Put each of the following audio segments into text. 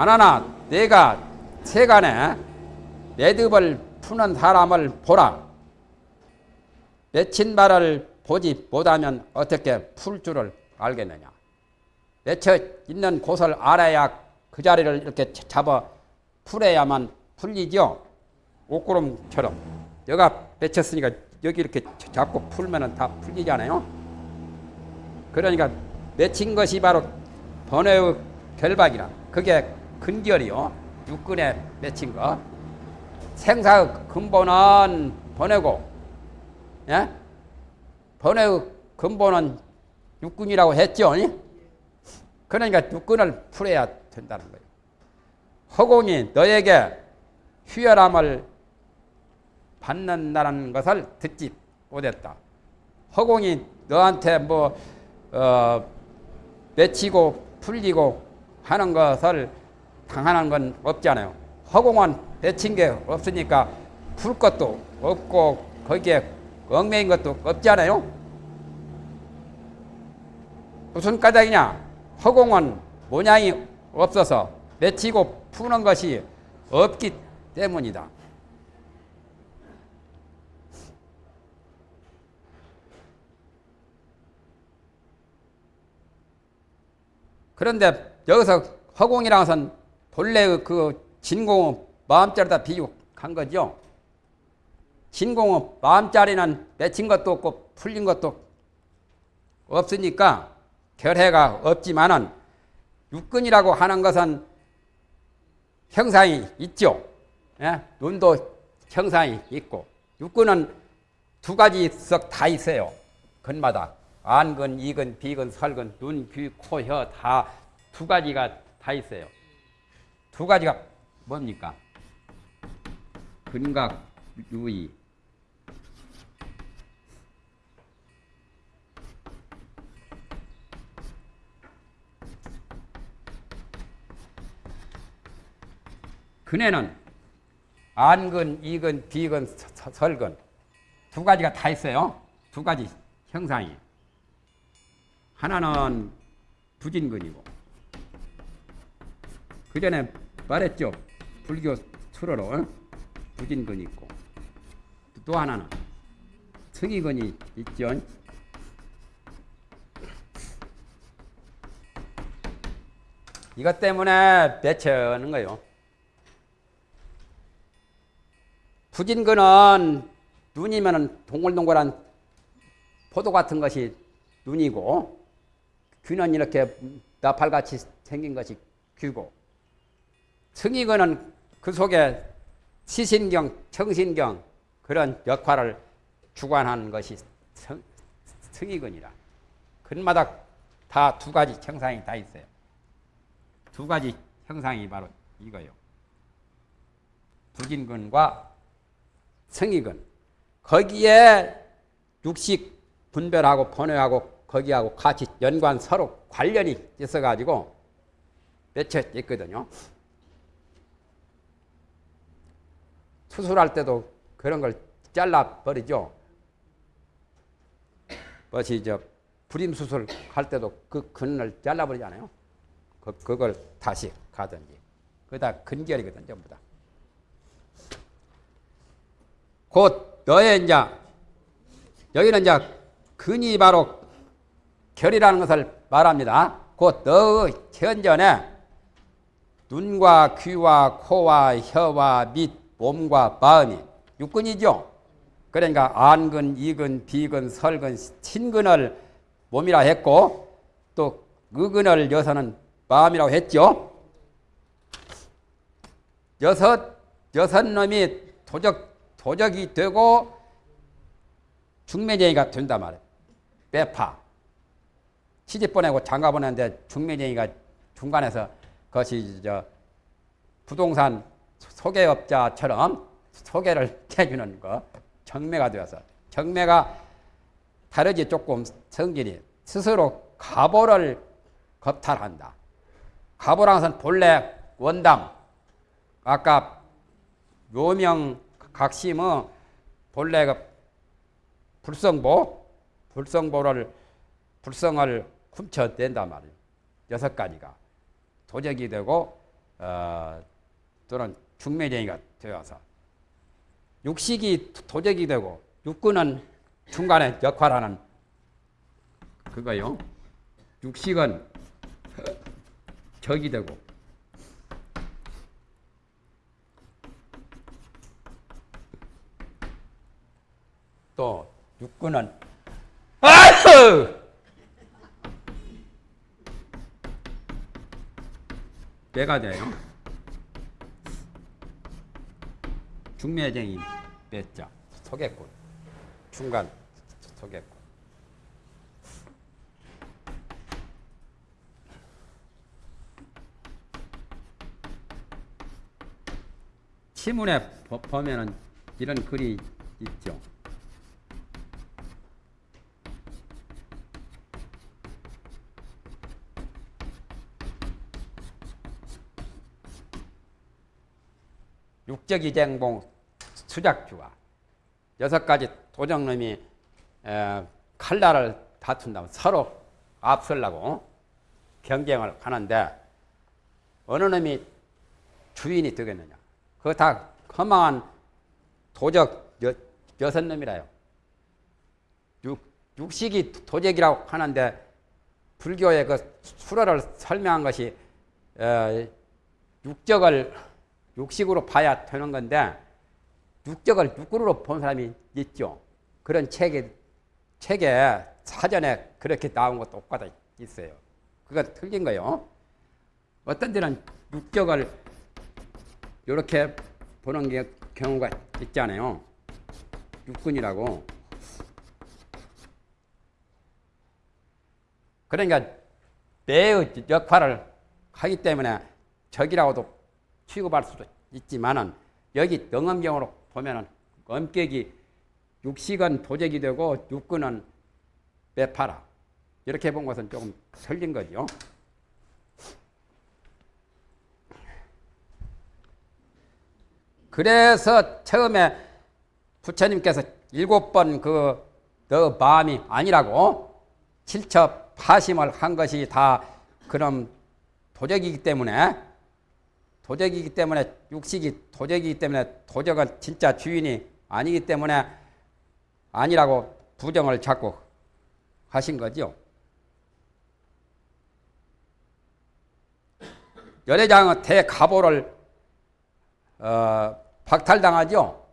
아나나 내가 세간에 매듭을 푸는 사람을 보라. 맺힌 바를 보지 못하면 어떻게 풀 줄을 알겠느냐. 맺혀 있는 곳을 알아야 그 자리를 이렇게 잡아 풀어야만 풀리죠. 옷구름처럼. 여가 맺혔으니까 여기 이렇게 잡고 풀면 다 풀리잖아요. 그러니까 맺힌 것이 바로 번외의 결박이라. 그게 근결이요. 육근에 맺힌 거. 생사의 근본은 번외고, 예? 번외의 근본은 육근이라고 했죠. 그러니까 육근을 풀어야 된다는 거예요. 허공이 너에게 휴열함을 받는다는 것을 듣지 못했다. 허공이 너한테 뭐 어, 맺히고 풀리고 하는 것을 당하는 건 없잖아요. 허공은 맺힌 게 없으니까 풀 것도 없고 거기에 얽매인 것도 없잖아요. 무슨 까닭이냐? 허공은 모양이 없어서 맺히고 푸는 것이 없기 때문이다. 그런데 여기서 허공이라는 것은 본래 그 진공의 마음자리다 비유한 거죠. 진공의 마음자리는 맺힌 것도 없고 풀린 것도 없으니까 결해가 없지만은 육근이라고 하는 것은 형상이 있죠. 예? 눈도 형상이 있고 육근은 두 가지 석 다 있어요. 근마다 안근, 이근, 비근, 설근, 눈, 귀, 코, 혀 다 두 가지가 다 있어요. 두 가지가 뭡니까? 근각, 유의. 근에는 안근, 이근, 비근, 설근 두 가지가 다 있어요. 두 가지 형상이. 하나는 부진근이고 그 전에 말했죠. 불교 수로로 부진근이 있고 또 하나는 승희근이 있죠. 이것 때문에 배쳐는 거예요. 부진근은 눈이면 동글동글한 포도 같은 것이 눈이고 귀는 이렇게 나팔같이 생긴 것이 귀고 승이근은 그 속에 시신경, 청신경 그런 역할을 주관하는 것이 성, 승이근이라. 근마다 다 두 가지 형상이 다 있어요. 두 가지 형상이 바로 이거요. 부진근과 성이근. 거기에 육식 분별하고 번외하고 거기하고 같이 연관 서로 관련이 있어가지고 맺혀 있거든요. 수술할 때도 그런 걸 잘라버리죠. 뭐지, 저, 불임 수술 할 때도 그 근을 잘라버리잖아요. 그, 그걸 다시 가든지. 그다 근결이거든, 전부 다. 곧 너의 이제, 여기는 이제 근이 바로 결이라는 것을 말합니다. 곧 너의 현전에 눈과 귀와 코와 혀와 밑 몸과 마음이 육근이죠. 그러니까 안근, 이근, 비근, 설근, 친근을 몸이라 했고 또 의근을 여서는 마음이라고 했죠. 여섯 여섯 놈이 도적 도적이 되고 중매쟁이가 된다 말이에요. 빼파. 시집 보내고 장가 보내는데 중매쟁이가 중간에서 그것이 저 부동산 소개업자처럼 소개를 해주는 거 정매가 되어서 정매가 다르지 조금 성질이 스스로 가보를 겁탈한다. 가보라는 것은 본래 원당 아까 묘명 각심의 본래 그 불성보 불성보를 불성을 훔쳐낸단 말이에요. 여섯 가지가 도적이 되고 어, 또는 중매쟁이가 되어서 육식이 도적이 되고 육군은 중간에 역할하는 그거요. 육식은 적이 되고 또 육군은 아유! 배가 돼요. 중매쟁이 배자 소개꾼 중간. 소개꾼 치문에 보- 보면은 이런 글이 있죠. 육 적이쟁봉 수작주와 여섯 가지 도정놈이 에, 칼날을 다툰다면 서로 앞설라고 경쟁을 하는데 어느 놈이 주인이 되겠느냐? 그거 다 허망한 도적 여, 여섯 놈이라요. 육, 육식이 도적이라고 하는데 불교의 그 수로를 설명한 것이 에, 육적을 육식으로 봐야 되는 건데 육적을 육구로 본 사람이 있죠. 그런 책에 책에 사전에 그렇게 나온 것도 똑같아 있어요. 그건 틀린 거요. 어떤 데는 육적을 이렇게 보는 게 경우가 있잖아요. 육군이라고. 그러니까 매의 역할을 하기 때문에 적이라고도 취급할 수도 있지만은 여기 능엄경으로 보면은 엄격이 육식은 도적이 되고 육군은 매파라 이렇게 본 것은 조금 틀린 거죠. 그래서 처음에 부처님께서 일곱 번 그 너 마음이 아니라고 칠첩 파심을 한 것이 다 그럼 도적이기 때문에 도적이기 때문에 육식이 도적이기 때문에 도적은 진짜 주인이 아니기 때문에 아니라고 부정을 자꾸 하신 거죠. 열애장은 대가보를 어, 박탈당하죠.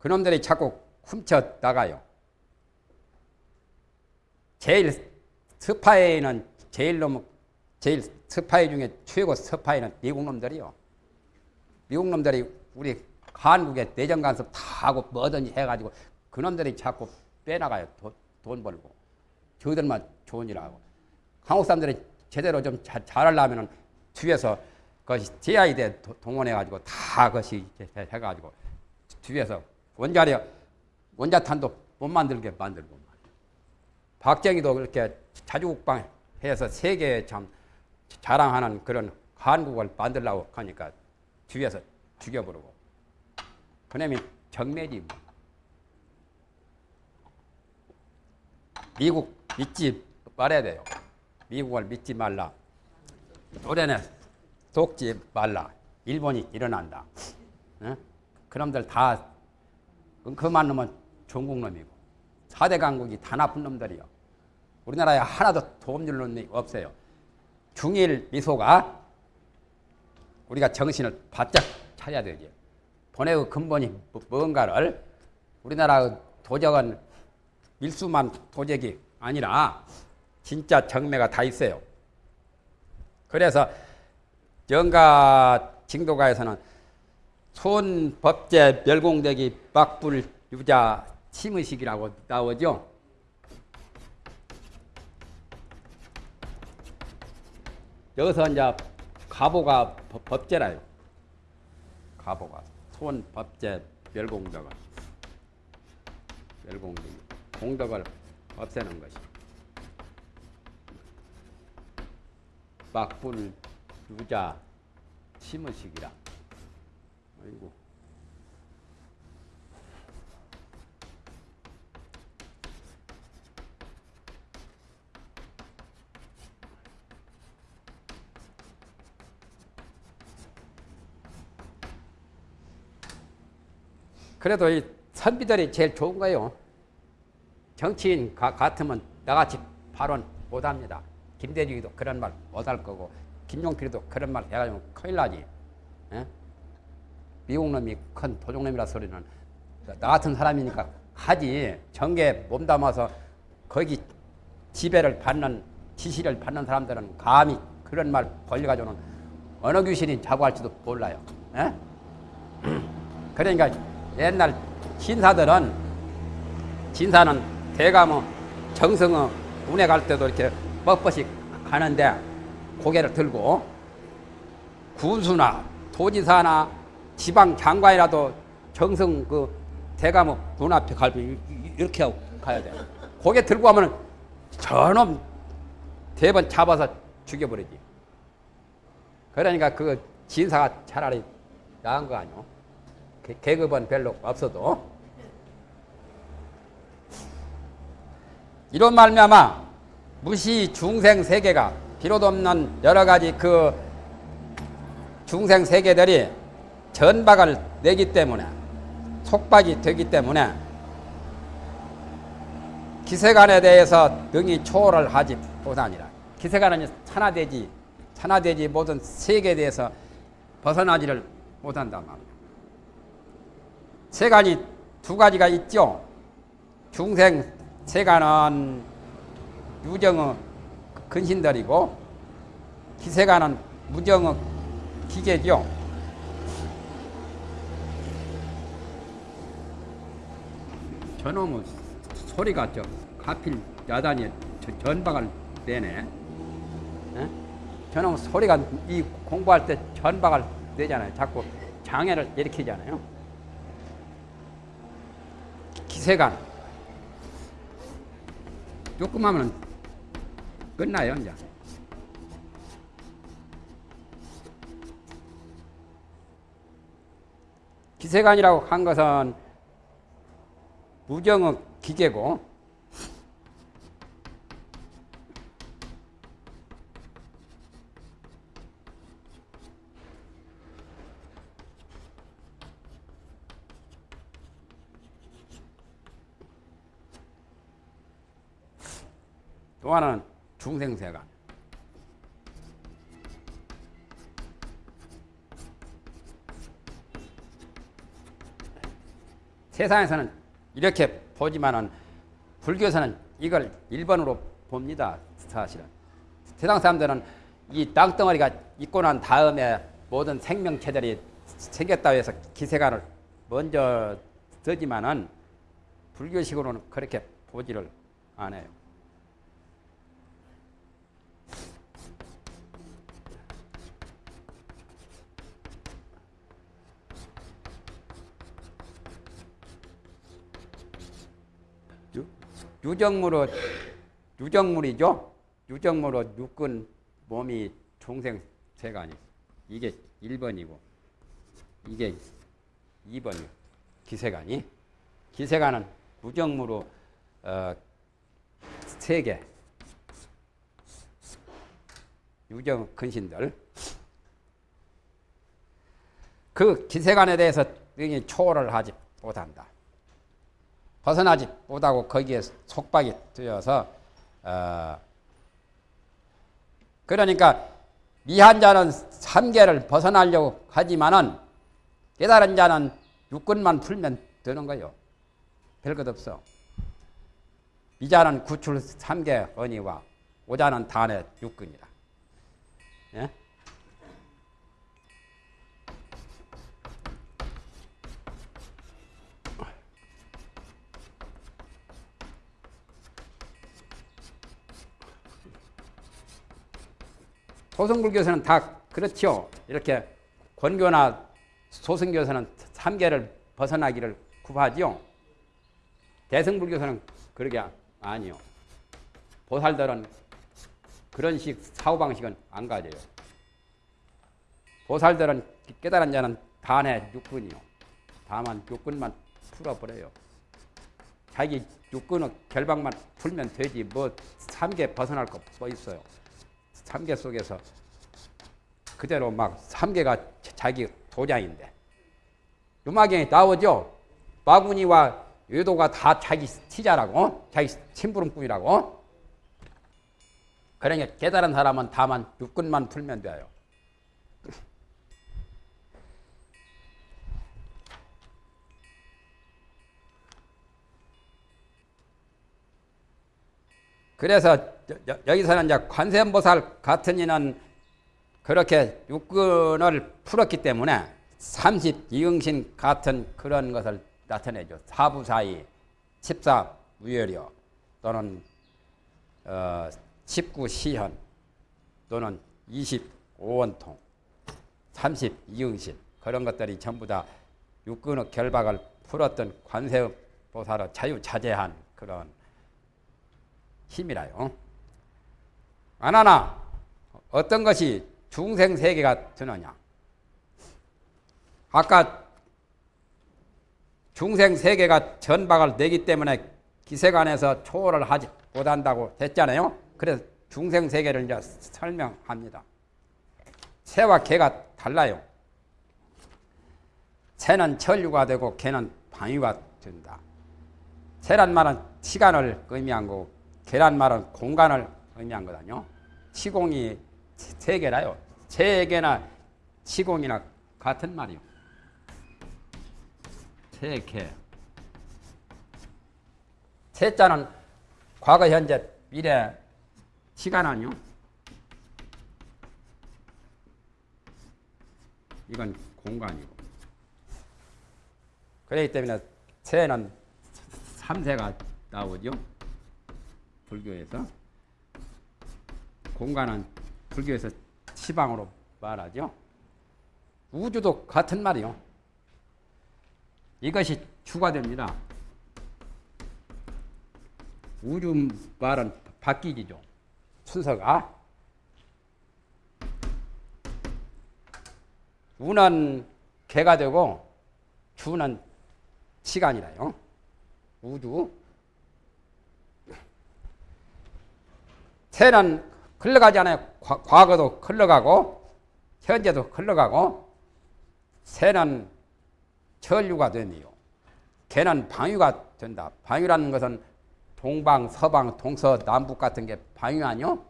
그놈들이 자꾸 훔쳐 나가요. 제일 스파이는 제일 놈 제일 스파이 중에 최고 스파이는 미국 놈들이요. 미국 놈들이 우리 한국에 내정 간섭 다 하고 뭐든지 해가지고 그 놈들이 자꾸 빼나가요. 돈, 돈 벌고. 저들만 좋은 일 하고. 한국 사람들이 제대로 좀 잘, 잘하려면은 뒤에서 그것이 JI대 동원해가지고 다 그것이 해가지고 뒤에서 원자력, 원자탄도 못 만들게 만들고. 박정희도 그렇게 자주국방 해서 세계에 참 자랑하는 그런 한국을 만들려고 하니까 뒤에서 죽여버리고. 그놈이 정매지. 뭐. 미국 믿지 말아야 돼요. 미국을 믿지 말라. 소련에 속지 말라. 일본이 일어난다. 어? 그놈들 다 그만 놈은 중국 놈이고 사대 강국이 다 나쁜 놈들이요. 우리나라에 하나도 도움 줄 놈이 없어요. 중일 미소가 우리가 정신을 바짝 차려야 되지. 번외의 근본이 뭐, 뭔가를 우리나라의 도적은 밀수만 도적이 아니라 진짜 정매가 다 있어요. 그래서 영가 징도가에서는 손법제 멸공대기 막불 유자 침의식이라고 나오죠. 여기서 이제 가보가 법- 법제라요. 가보가 손 법제 멸공덕을 멸공덕이 공덕을 없애는 것이 막불 유자 침의식이라. 아이고. 그래도 이 선비들이 제일 좋은 거예요. 정치인 가, 같으면 나같이 발언 못합니다. 김대중이도 그런 말 못할 거고 김용필도 그런 말 해가지고 큰일 나지. 예? 미국 놈이 큰 도둑놈이라 소리는 나 같은 사람이니까 하지. 정계 몸담아서 거기 지배를 받는 지시를 받는 사람들은 감히 그런 말 벌려가지고는 어느 귀신이 자고할지도 몰라요. 예? 그러니까 옛날 신사들은 진사는 대가뭐 정성어 운에 갈 때도 이렇게 뻣뻣이 가는데 고개를 들고 군수나 도지사나 지방 장관이라도 정성 그 대가뭐 눈앞에 갈비 이렇게 하고 가야 돼. 고개 들고 가면 저놈 대번 잡아서 죽여버리지. 그러니까 그 진사가 차라리 나은 거 아니오. 계- 계급은 별로 없어도 이런 말미암아 무시 중생 세계가 비롯 없는 여러 가지 그 중생 세계들이 전박을 내기 때문에 속박이 되기 때문에 기세간에 대해서 능히 초월을 하지 못하니라. 기세간은 천하되지 천하되지 모든 세계에 대해서 벗어나지를 못한단 말이야. 세간이 두 가지가 있죠. 중생 세간은 유정의 근신들이고 기세간은 무정의 기계죠. 저놈의 소리가 저 가필 야단이 저 전박을 내네. 에? 저놈의 소리가 이 공부할 때 전박을 내잖아요. 자꾸 장애를 일으키잖아요. 기세간 조금 하면 끝나요 이제. 기세간이라고 한 것은 무정의 기계고 또 하나는 중생세간. 세상에서는 이렇게 보지만은 불교에서는 이걸 1번으로 봅니다. 사실은. 세상 사람들은 이 땅덩어리가 있고 난 다음에 모든 생명체들이 생겼다 해서 기세간을 먼저 쓰지만은 불교식으로는 그렇게 보지를 않아요. 유- 유정물로 유정물이죠. 유정물로 육근 몸이 중생 세간이 이게 1번이고 이게 2번이요. 기세간이 기세간은 무정무로 어, 세계 유정 근신들 그 기세간에 대해서 능히 초월을 하지 못한다. 벗어나지 못하고 거기에 속박이 되어서 어, 그러니까 미한 자는 삼계를 벗어나려고 하지만은 깨달은 자는 육근만 풀면 되는 거요. 별것 없어. 미자는 구출 삼계 언니와 오자는 단의 육근이라. 예? 소승불교에서는 다 그렇죠. 이렇게 권교나 소승교에서는 삼계를 벗어나기를 구하지요. 대승불교에서는 그러게 아니요. 보살들은 그런 식 사고방식은 안 가져요. 보살들은 깨달은 자는 단의 육군이요. 다만 육군만 풀어버려요. 자기 육군의 결박만 풀면 되지 뭐 삼계 벗어날 거 뭐 있어요. 삼계 속에서 그대로 막 삼계가 자기 도장인데 유마경에 나오죠. 마구니와 외도가 다 자기 티자라고 자기 심부름꾼이라고 그러니까 깨달은 사람은 다만 육근만 풀면 돼요. 그래서 여기서는 이제 관세음보살 같은 이는 그렇게 육근을 풀었기 때문에 32응신 같은 그런 것을 나타내죠. 사부사이, 십사무열이요 또는 어, 19시현 또는 25원통, 32응신 그런 것들이 전부 다 육근의 결박을 풀었던 관세음보살의 자유자재한 그런 힘이라요. 안하나 어떤 것이 중생 세계가 되느냐? 아까 중생 세계가 전박을 내기 때문에 기세관에서 초월을 하지 못한다고 했잖아요. 그래서 중생 세계를 이제 설명합니다. 새와 개가 달라요. 새는 천류가 되고 개는 방위가 된다. 새란 말은 시간을 의미한 거고 개란 말은 공간을 의미한 거거든요. 시공이 세 개라요. 세 개나 시공이나 같은 말이요. 세 개. 세 자는 과거, 현재, 미래, 시간 아니요? 이건 공간이고. 그렇기 때문에 세는 3세가 나오죠. 불교에서 공간은 불교에서 시방으로 말하죠. 우주도 같은 말이요. 이것이 주가 됩니다. 우주 말은 바뀌기죠. 순서가. 우는 개가 되고 주는 시간이라요. 우주. 새는 흘러가지 않아요. 과, 거도 흘러가고 현재도 흘러가고 새는 전류가 되며 개는 방위가 된다. 방위라는 것은 동방, 서방, 동서, 남북 같은 게 방위 아니요?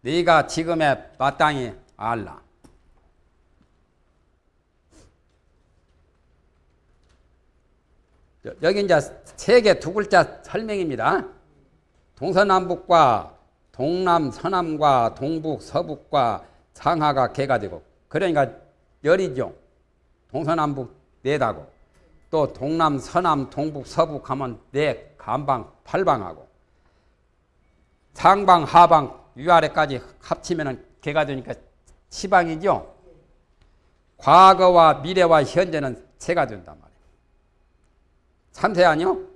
네가 지금의 마땅히 알라. 여기 이제 세계 두 글자 설명입니다. 동서남북과 동남 서남과 동북 서북과 상하가 개가 되고 그러니까 열이죠. 동서남북 네다고 또 동남 서남 동북 서북 하면 네 간방 팔방하고 상방 하방 위아래까지 합치면 개가 되니까 시방이죠. 과거와 미래와 현재는 세가 된단 말이에요. 참새 아니요?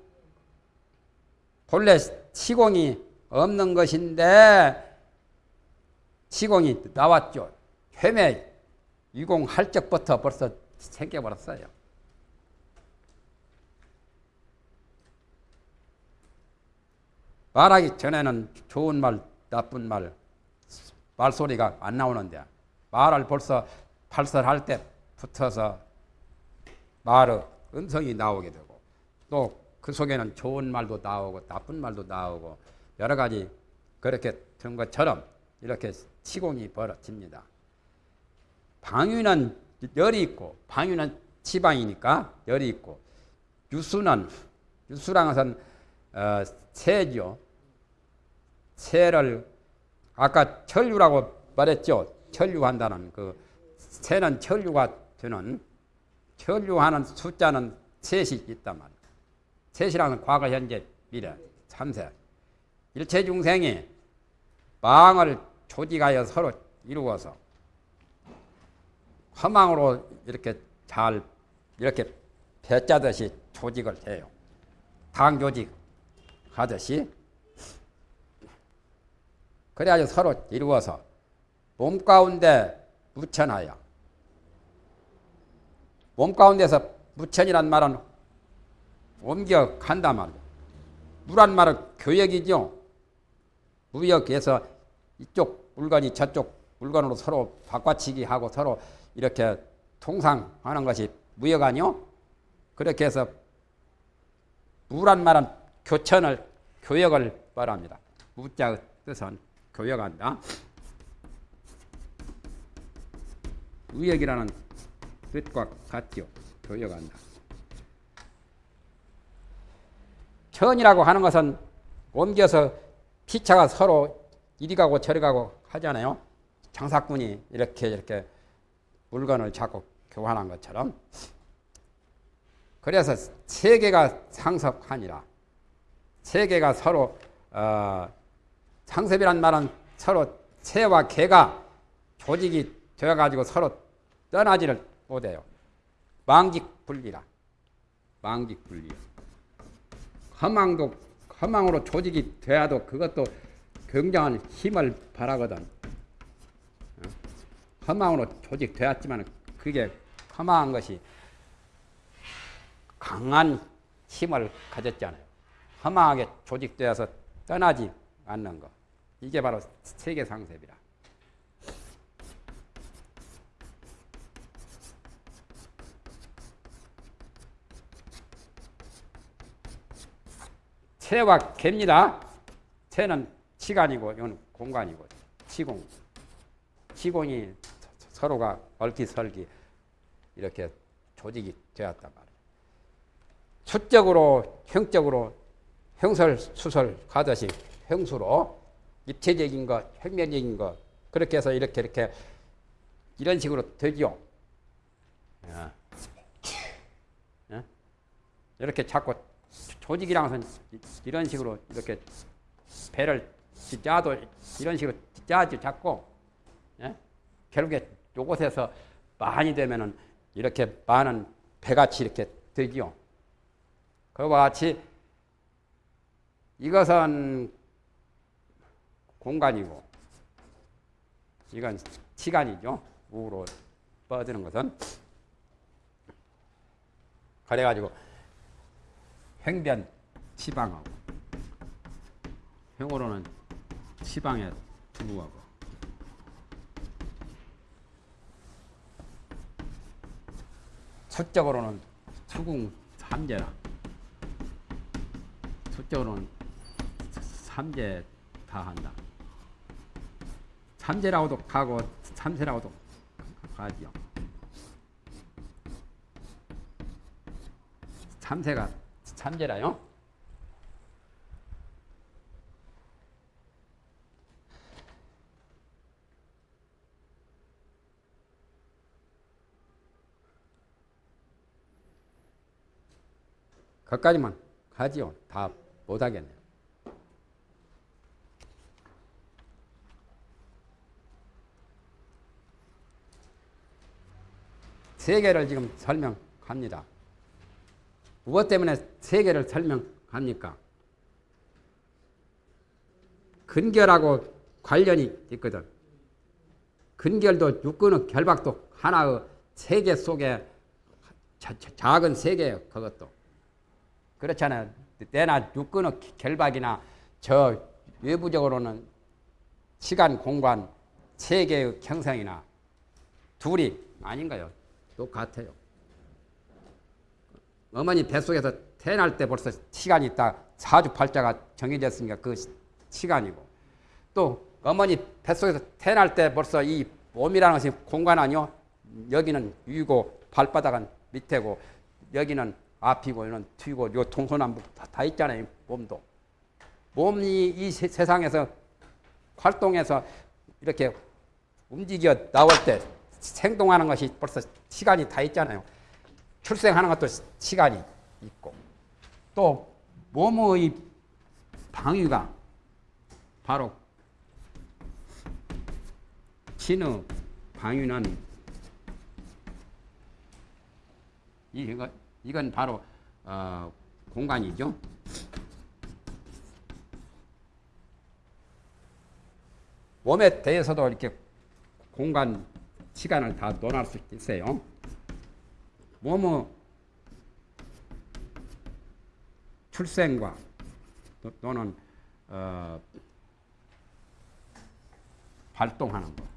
본래 시공이 없는 것인데 시공이 나왔죠. 회매 유공할 적부터 벌써 생겨버렸어요. 말하기 전에는 좋은 말, 나쁜 말, 말소리가 안 나오는데 말을 벌써 발설할 때 붙어서 말의 음성이 나오게 되고 또 그 속에는 좋은 말도 나오고 나쁜 말도 나오고 여러 가지 그렇게 된 것처럼 이렇게 시공이 벌어집니다. 방위는 열이 있고 방위는 지방이니까 열이 있고 유수는 유수란 것은 어, 새죠. 새를 아까 천류라고 말했죠. 천류한다는 그 새는 천류가 되는 천류하는 숫자는 셋이 있단 말이에요. 셋이라는 과거, 현재, 미래, 참세. 일체 중생이 망을 조직하여 서로 이루어서 허망으로 이렇게 잘 이렇게 배짜듯이 조직을 해요. 당 조직 하듯이 그래야 서로 이루어서 몸 가운데 무천하여 몸 가운데서 무천이란 말은 옮겨간단 말이죠. 무란 말은 교역이죠. 무역에서 이쪽 물건이 저쪽 물건으로 서로 바꿔치기 하고 서로 이렇게 통상하는 것이 무역 아니요? 그렇게 해서 무란 말은 교천을 교역을 말합니다. 무자의 뜻은 교역한다. 무역이라는 뜻과 같죠. 교역한다. 천이라고 하는 것은 옮겨서 피차가 서로 이리 가고 저리 가고 하잖아요. 장사꾼이 이렇게 이렇게 물건을 자꾸 교환한 것처럼. 그래서 세계가 상섭하니라. 세계가 서로 어, 상섭이란 말은 서로 새와 개가 조직이 되어가지고 서로 떠나지를 못해요. 망직분리라. 망직분리. 허망도 허망으로 조직이 돼야도 그것도 굉장한 힘을 바라거든. 허망으로 조직되었지만 그게 허망한 것이 강한 힘을 가졌잖아요. 허망하게 조직되어서 떠나지 않는 것. 이게 바로 세계 상습이라. 새와 개입니다. 새는 시간이고 이건 공간이고 시공. 시공이 서로가 얼기설기 이렇게 조직이 되었단 말이에요. 수적으로 형적으로 형설 수설 하듯이 형수로 입체적인 것, 혁명적인 것 그렇게 해서 이렇게 이렇게 이런 식으로 되지요. 예. 예? 이렇게 자꾸 조직이랑 은 이런 식으로 이렇게 배를 짜도 이런 식으로 짜지 자꾸 예? 결국에 요곳에서 많이 되면은 이렇게 많은 배같이 이렇게 되지요. 그와 같이 이것은 공간이고 이건 시간이죠. 우로 뻗드는 것은 그래가지고 횡변 치방하고 형으로는 치방에 두부하고 수적으로는 수궁 삼재라 수적으로는 삼재 다 한다. 삼재라고도 가고 삼세라고도 가지요. 삼세가 삼재라요. 거기까지만 가지요. 다 못하겠네요. 세계를 지금 설명합니다. 무엇 때문에 세계를 설명합니까? 근결하고 관련이 있거든. 근결도 육근의 결박도 하나의 세계 속에 자, 작은 세계예요. 그것도. 그렇잖아요. 때나 육근의 결박이나 저 외부적으로는 시간, 공간, 세계의 형성이나 둘이 아닌가요? 똑같아요. 어머니 뱃속에서 태어날 때 벌써 시간이 있다. 사주팔자가 정해졌으니까 그 시간이고 또 어머니 뱃속에서 태어날 때 벌써 이 몸이라는 것이 공간 아니요. 여기는 위고 발바닥은 밑에고 여기는 앞이고 여기는 뒤고 요 동서남북 다, 다 있잖아요. 몸도. 몸이 이 세, 세상에서 활동해서 이렇게 움직여 나올 때 생동하는 것이 벌써 시간이 다 있잖아요. 출생하는 것도 시간이 있고 또 몸의 방위가 바로 신의 방위는 이건, 이건 바로 어, 공간이죠. 몸에 대해서도 이렇게 공간 시간을 다 논할 수 있어요. 몸의 출생과 또는 어, 발동하는 것.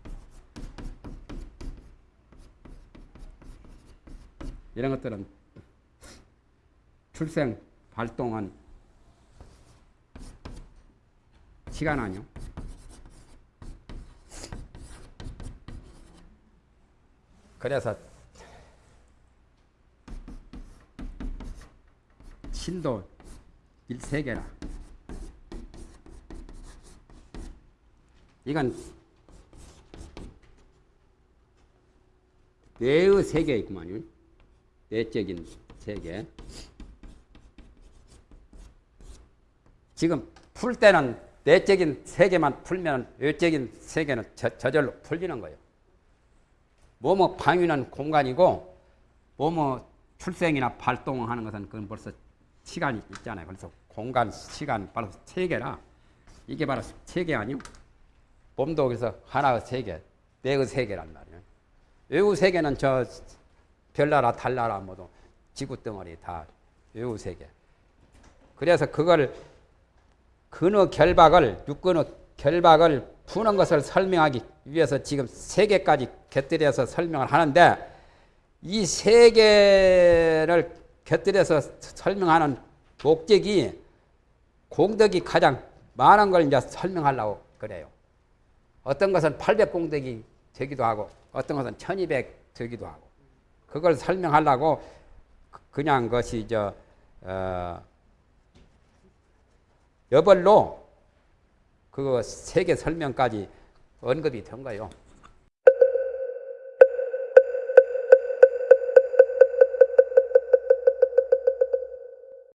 이런 것들은 출생 발동은 시간 아니요. 그래서 신도 일세계라 이건 뇌의 세계 있구만요. 뇌적인 세계. 지금 풀 때는 뇌적인 세계만 풀면 외적인 세계는 저, 저절로 풀리는 거예요. 뭐뭐 방위는 공간이고 뭐뭐 출생이나 발동하는 것은 그건 벌써 시간이 있잖아요. 그래서 공간, 시간 바로 세계라 이게 바로 세계 아니요? 몸도 그래서 하나의 세계, 뇌의 세계란 말이에요. 외우 세계는 저 별나라, 달나라 모두 지구 덩어리 다 외우 세계. 그래서 그걸 근어 결박을 육근어 결박을 푸는 것을 설명하기 위해서 지금 세 개까지 곁들여서 설명을 하는데 이 세 개를 곁들여서 설명하는 목적이 공덕이 가장 많은 걸 이제 설명하려고 그래요. 어떤 것은 800 공덕이 되기도 하고 어떤 것은 1200 되기도 하고 그걸 설명하려고 그냥 것이 저 어, 여벌로 그 세계 설명까지 언급이 된 거예요.